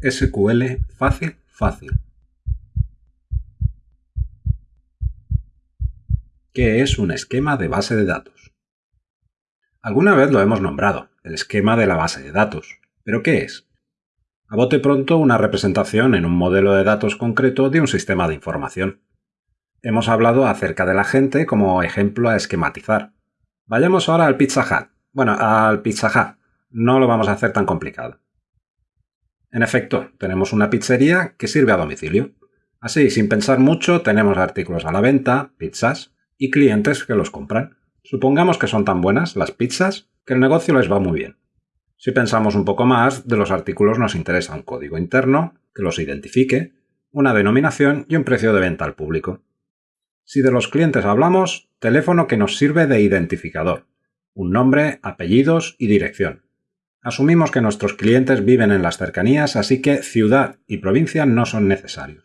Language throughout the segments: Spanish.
SQL fácil, fácil. ¿Qué es un esquema de base de datos? Alguna vez lo hemos nombrado, el esquema de la base de datos. ¿Pero qué es? A bote pronto, una representación en un modelo de datos concreto de un sistema de información. Hemos hablado acerca de la gente como ejemplo a esquematizar. Vayamos ahora al Pizza Hut. Bueno, al Pizza Hut. No lo vamos a hacer tan complicado. En efecto, tenemos una pizzería que sirve a domicilio. Así, sin pensar mucho, tenemos artículos a la venta, pizzas, y clientes que los compran. Supongamos que son tan buenas las pizzas que el negocio les va muy bien. Si pensamos un poco más, de los artículos nos interesa un código interno que los identifique, una denominación y un precio de venta al público. Si de los clientes hablamos, teléfono que nos sirve de identificador, un nombre, apellidos y dirección. Asumimos que nuestros clientes viven en las cercanías, así que ciudad y provincia no son necesarios.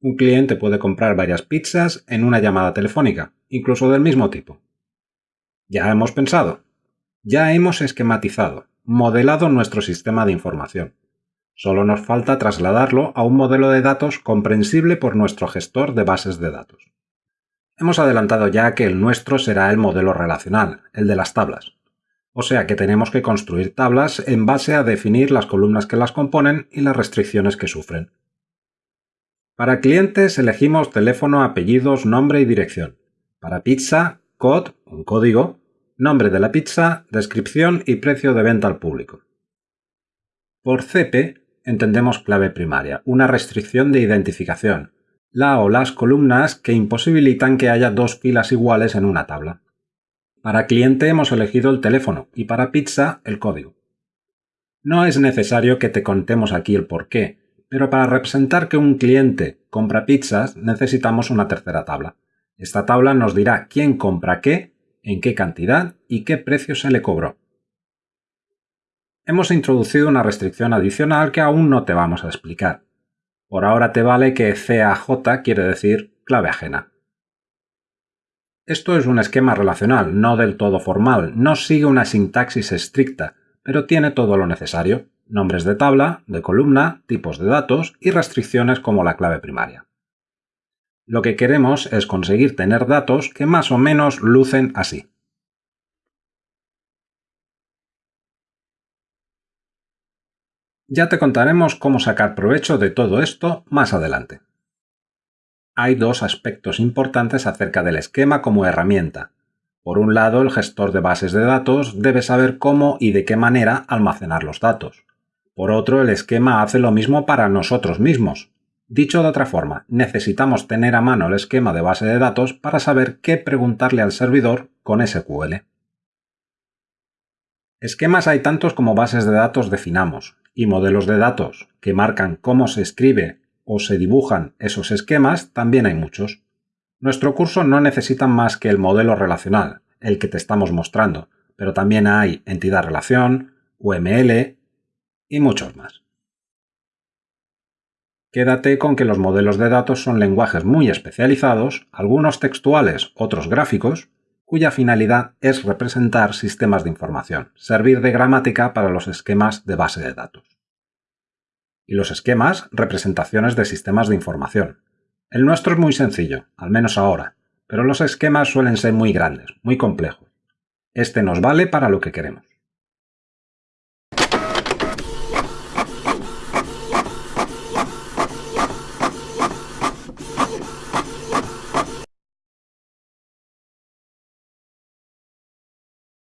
Un cliente puede comprar varias pizzas en una llamada telefónica, incluso del mismo tipo. Ya hemos pensado, ya hemos esquematizado, modelado nuestro sistema de información. Solo nos falta trasladarlo a un modelo de datos comprensible por nuestro gestor de bases de datos. Hemos adelantado ya que el nuestro será el modelo relacional, el de las tablas. O sea que tenemos que construir tablas en base a definir las columnas que las componen y las restricciones que sufren. Para clientes elegimos teléfono, apellidos, nombre y dirección. Para pizza, code, un código, nombre de la pizza, descripción y precio de venta al público. Por CP entendemos clave primaria, una restricción de identificación, la o las columnas que imposibilitan que haya dos filas iguales en una tabla. Para cliente hemos elegido el teléfono y para pizza el código. No es necesario que te contemos aquí el por qué, pero para representar que un cliente compra pizzas necesitamos una tercera tabla. Esta tabla nos dirá quién compra qué, en qué cantidad y qué precio se le cobró. Hemos introducido una restricción adicional que aún no te vamos a explicar. Por ahora te vale que CAJ quiere decir clave ajena. Esto es un esquema relacional, no del todo formal, no sigue una sintaxis estricta, pero tiene todo lo necesario, nombres de tabla, de columna, tipos de datos y restricciones como la clave primaria. Lo que queremos es conseguir tener datos que más o menos lucen así. Ya te contaremos cómo sacar provecho de todo esto más adelante hay dos aspectos importantes acerca del esquema como herramienta. Por un lado, el gestor de bases de datos debe saber cómo y de qué manera almacenar los datos. Por otro, el esquema hace lo mismo para nosotros mismos. Dicho de otra forma, necesitamos tener a mano el esquema de base de datos para saber qué preguntarle al servidor con SQL. Esquemas hay tantos como bases de datos definamos, y modelos de datos que marcan cómo se escribe o se dibujan esos esquemas, también hay muchos. Nuestro curso no necesita más que el modelo relacional, el que te estamos mostrando, pero también hay entidad relación, UML y muchos más. Quédate con que los modelos de datos son lenguajes muy especializados, algunos textuales, otros gráficos, cuya finalidad es representar sistemas de información, servir de gramática para los esquemas de base de datos y los esquemas representaciones de sistemas de información. El nuestro es muy sencillo, al menos ahora, pero los esquemas suelen ser muy grandes, muy complejos. Este nos vale para lo que queremos.